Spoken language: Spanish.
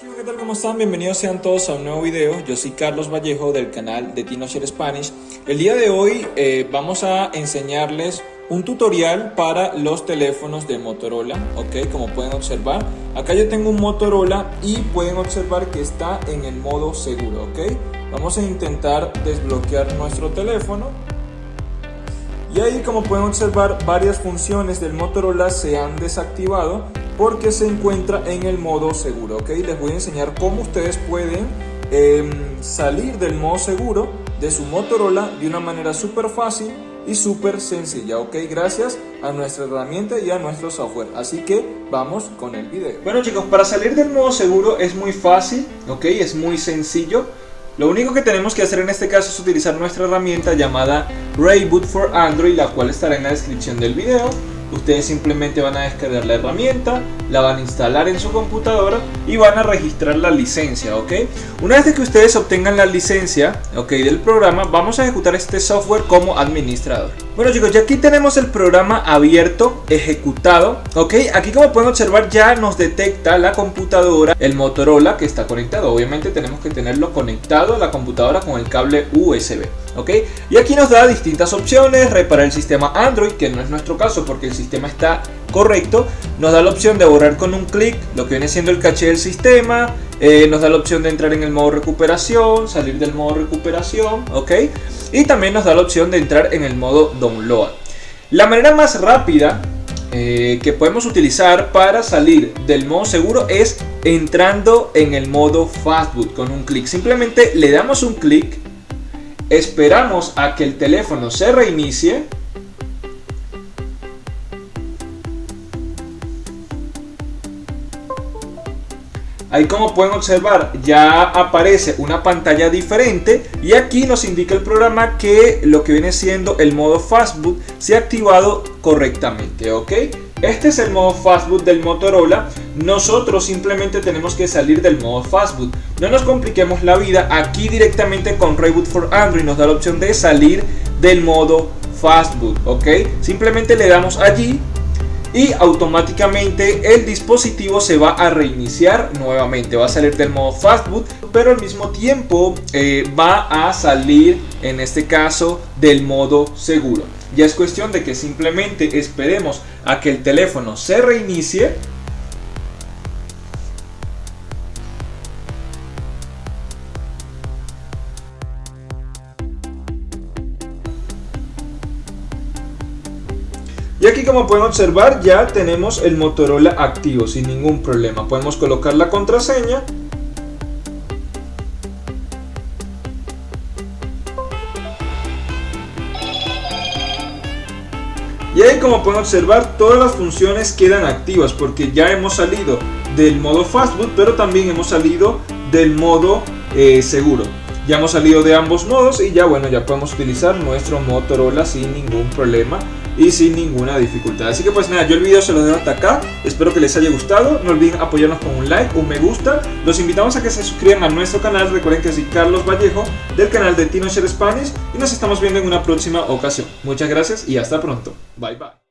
¿qué tal? ¿Cómo están? Bienvenidos sean todos a un nuevo video. Yo soy Carlos Vallejo del canal de TinoShare Spanish. El día de hoy eh, vamos a enseñarles un tutorial para los teléfonos de Motorola, como pueden observar. Acá yo tengo un Motorola y pueden observar que está en el modo seguro. Vamos a intentar desbloquear nuestro teléfono. Y ahí como pueden observar varias funciones del Motorola se han desactivado porque se encuentra en el modo seguro, ¿ok? Les voy a enseñar cómo ustedes pueden em, salir del modo seguro de su Motorola de una manera súper fácil y súper sencilla, ¿ok? Gracias a nuestra herramienta y a nuestro software. Así que vamos con el video. Bueno chicos, para salir del modo seguro es muy fácil, ¿ok? Es muy sencillo. Lo único que tenemos que hacer en este caso es utilizar nuestra herramienta llamada Rayboot for Android, la cual estará en la descripción del video ustedes simplemente van a descargar la herramienta, la van a instalar en su computadora y van a registrar la licencia, ¿ok? Una vez que ustedes obtengan la licencia, ¿ok? Del programa, vamos a ejecutar este software como administrador. Bueno chicos, ya aquí tenemos el programa abierto, ejecutado, ¿ok? Aquí como pueden observar ya nos detecta la computadora, el Motorola que está conectado. Obviamente tenemos que tenerlo conectado a la computadora con el cable USB, ¿ok? Y aquí nos da distintas opciones, reparar el sistema Android, que no es nuestro caso porque el sistema está correcto, nos da la opción de borrar con un clic lo que viene siendo el caché del sistema, eh, nos da la opción de entrar en el modo recuperación, salir del modo recuperación, ok, y también nos da la opción de entrar en el modo download. La manera más rápida eh, que podemos utilizar para salir del modo seguro es entrando en el modo fastboot con un clic. Simplemente le damos un clic, esperamos a que el teléfono se reinicie Ahí como pueden observar ya aparece una pantalla diferente y aquí nos indica el programa que lo que viene siendo el modo fastboot se ha activado correctamente, ¿ok? Este es el modo fastboot del Motorola. Nosotros simplemente tenemos que salir del modo fastboot. No nos compliquemos la vida. Aquí directamente con Reboot for Android nos da la opción de salir del modo fastboot, ¿ok? Simplemente le damos allí y automáticamente el dispositivo se va a reiniciar nuevamente. Va a salir del modo fastboot pero al mismo tiempo eh, va a salir en este caso del modo seguro. Ya es cuestión de que simplemente esperemos a que el teléfono se reinicie Y aquí como pueden observar ya tenemos el Motorola activo sin ningún problema. Podemos colocar la contraseña. Y ahí como pueden observar todas las funciones quedan activas porque ya hemos salido del modo fastboot pero también hemos salido del modo eh, seguro. Ya hemos salido de ambos modos y ya bueno ya podemos utilizar nuestro Motorola sin ningún problema y sin ninguna dificultad. Así que pues nada, yo el video se lo dejo hasta acá. Espero que les haya gustado. No olviden apoyarnos con un like, un me gusta. Los invitamos a que se suscriban a nuestro canal. Recuerden que soy Carlos Vallejo del canal de TinoShare Spanish y nos estamos viendo en una próxima ocasión. Muchas gracias y hasta pronto. Bye bye.